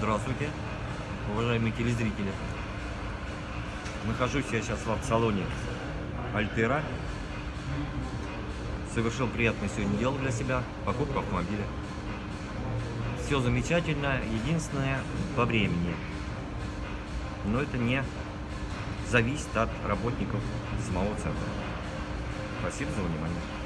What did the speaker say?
Здравствуйте, уважаемые телезрители. Нахожусь я сейчас в автосалоне Альтера. Совершил приятное сегодня дело для себя, покупку автомобиля. Все замечательно, единственное по времени. Но это не зависит от работников самого центра. Спасибо за внимание.